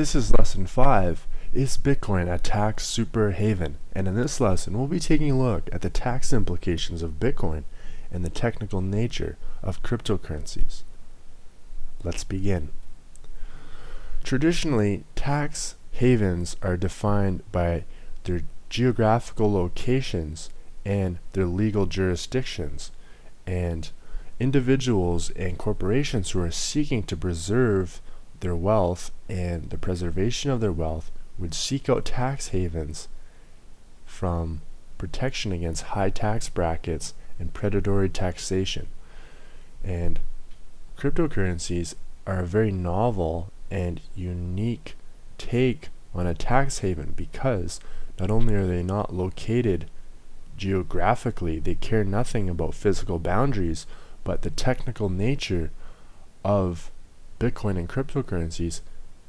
This is lesson 5. Is Bitcoin a tax super haven? And in this lesson, we'll be taking a look at the tax implications of Bitcoin and the technical nature of cryptocurrencies. Let's begin. Traditionally, tax havens are defined by their geographical locations and their legal jurisdictions. And individuals and corporations who are seeking to preserve their wealth and the preservation of their wealth would seek out tax havens from protection against high tax brackets and predatory taxation. And cryptocurrencies are a very novel and unique take on a tax haven because not only are they not located geographically, they care nothing about physical boundaries, but the technical nature of Bitcoin and cryptocurrencies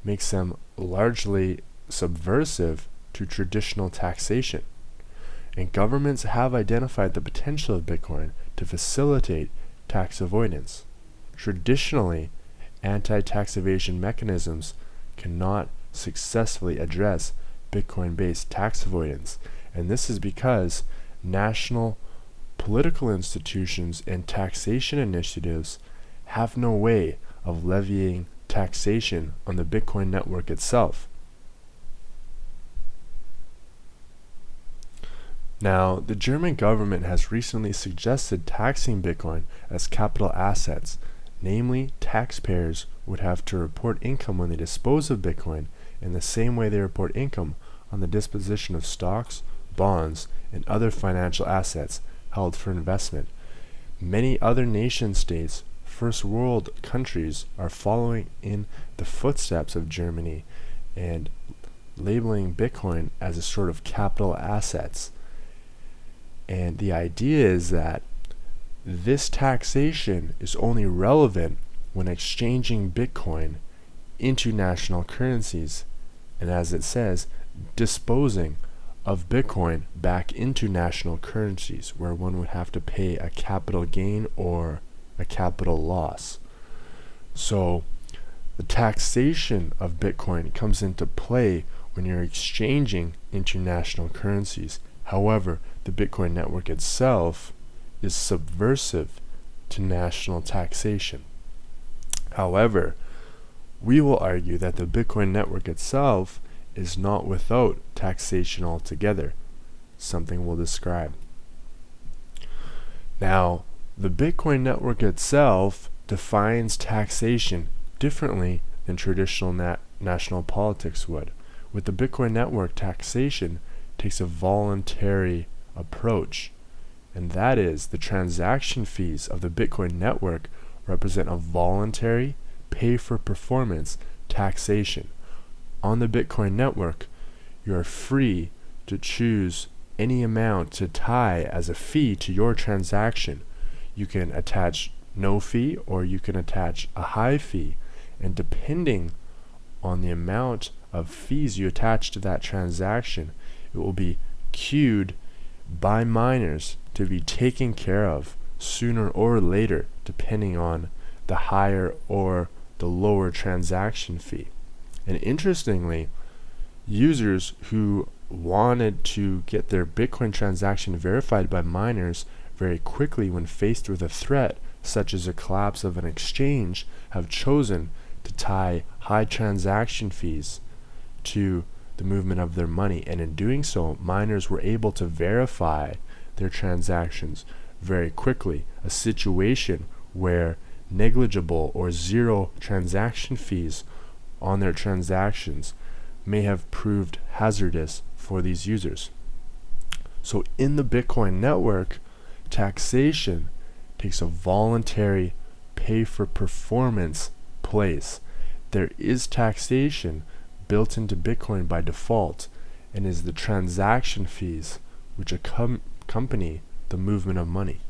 makes them largely subversive to traditional taxation. And governments have identified the potential of Bitcoin to facilitate tax avoidance. Traditionally, anti-tax evasion mechanisms cannot successfully address Bitcoin-based tax avoidance, and this is because national political institutions and taxation initiatives have no way of levying taxation on the Bitcoin network itself. Now, the German government has recently suggested taxing Bitcoin as capital assets, namely, taxpayers would have to report income when they dispose of Bitcoin in the same way they report income on the disposition of stocks, bonds, and other financial assets held for investment. Many other nation states first world countries are following in the footsteps of Germany and labeling Bitcoin as a sort of capital assets. And the idea is that this taxation is only relevant when exchanging Bitcoin into national currencies. And as it says, disposing of Bitcoin back into national currencies where one would have to pay a capital gain or a capital loss. So the taxation of Bitcoin comes into play when you're exchanging international currencies. However, the Bitcoin network itself is subversive to national taxation. However, we will argue that the Bitcoin network itself is not without taxation altogether, something we'll describe. Now, the Bitcoin network itself defines taxation differently than traditional nat national politics would. With the Bitcoin network, taxation takes a voluntary approach, and that is the transaction fees of the Bitcoin network represent a voluntary pay for performance taxation. On the Bitcoin network, you are free to choose any amount to tie as a fee to your transaction you can attach no fee or you can attach a high fee. And depending on the amount of fees you attach to that transaction it will be queued by miners to be taken care of sooner or later depending on the higher or the lower transaction fee. And interestingly users who wanted to get their bitcoin transaction verified by miners very quickly when faced with a threat such as a collapse of an exchange have chosen to tie high transaction fees to the movement of their money. And in doing so miners were able to verify their transactions very quickly. A situation where negligible or zero transaction fees on their transactions may have proved hazardous for these users. So in the Bitcoin network taxation takes a voluntary pay for performance place. There is taxation built into Bitcoin by default and is the transaction fees which accompany the movement of money.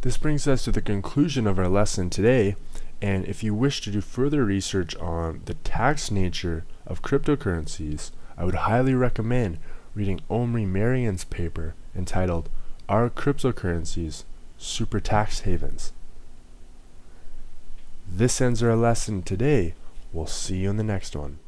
This brings us to the conclusion of our lesson today and if you wish to do further research on the tax nature of cryptocurrencies, I would highly recommend reading Omri Marian's paper entitled Are Cryptocurrencies Super Tax Havens? This ends our lesson today. We'll see you in the next one.